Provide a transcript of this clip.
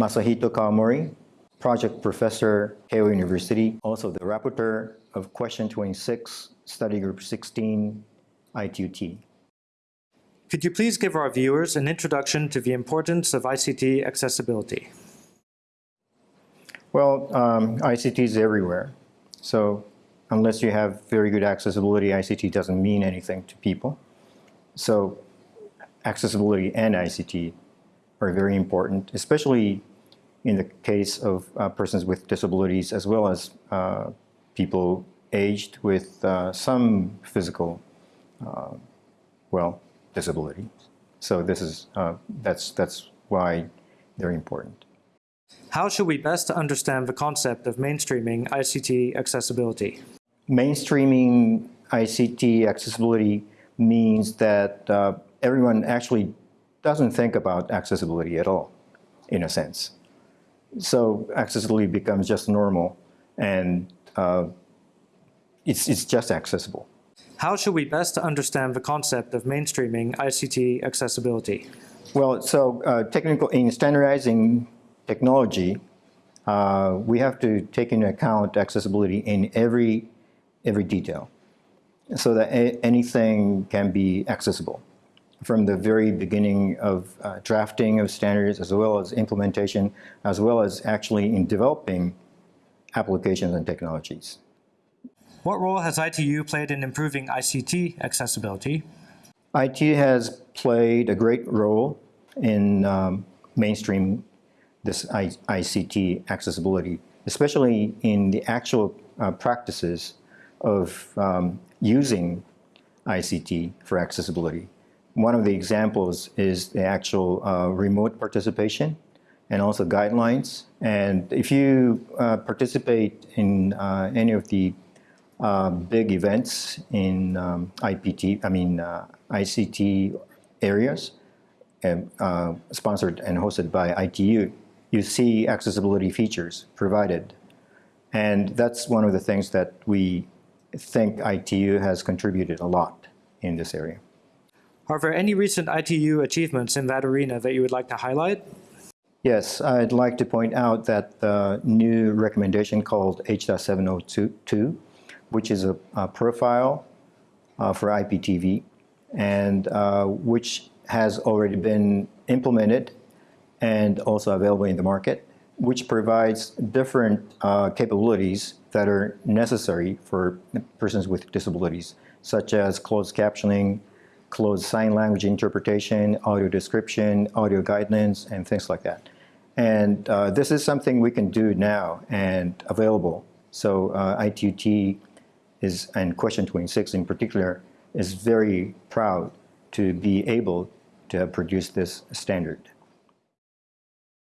Masahito Kawamori, project professor, Keio University, also the rapporteur of question 26, study group 16, ITUT. Could you please give our viewers an introduction to the importance of ICT accessibility? Well, um, ICT is everywhere. So unless you have very good accessibility, ICT doesn't mean anything to people. So accessibility and ICT are very important, especially in the case of uh, persons with disabilities as well as uh, people aged with uh, some physical, uh, well, disability. So this is, uh, that's, that's why they're important. How should we best understand the concept of mainstreaming ICT accessibility? Mainstreaming ICT accessibility means that uh, everyone actually doesn't think about accessibility at all, in a sense. So accessibility becomes just normal and uh, it's, it's just accessible. How should we best understand the concept of mainstreaming ICT accessibility? Well, so uh, technical in standardizing technology, uh, we have to take into account accessibility in every every detail, so that anything can be accessible from the very beginning of uh, drafting of standards as well as implementation, as well as actually in developing applications and technologies. What role has ITU played in improving ICT accessibility? ITU has played a great role in um, mainstream this I ICT accessibility, especially in the actual uh, practices of um, using ICT for accessibility. One of the examples is the actual uh, remote participation and also guidelines. And if you uh, participate in uh, any of the uh, big events in um, IPT, I mean uh, ICT areas, and, uh, sponsored and hosted by ITU, you see accessibility features provided. And that's one of the things that we think ITU has contributed a lot in this area. Are there any recent ITU achievements in that arena that you would like to highlight? Yes, I'd like to point out that the new recommendation called H.702, which is a, a profile uh, for IPTV, and uh, which has already been implemented and also available in the market, which provides different uh, capabilities that are necessary for persons with disabilities, such as closed captioning, closed sign language interpretation, audio description, audio guidance, and things like that. And uh, this is something we can do now and available. So uh, ITUT is, and question 26 in particular, is very proud to be able to have produced this standard.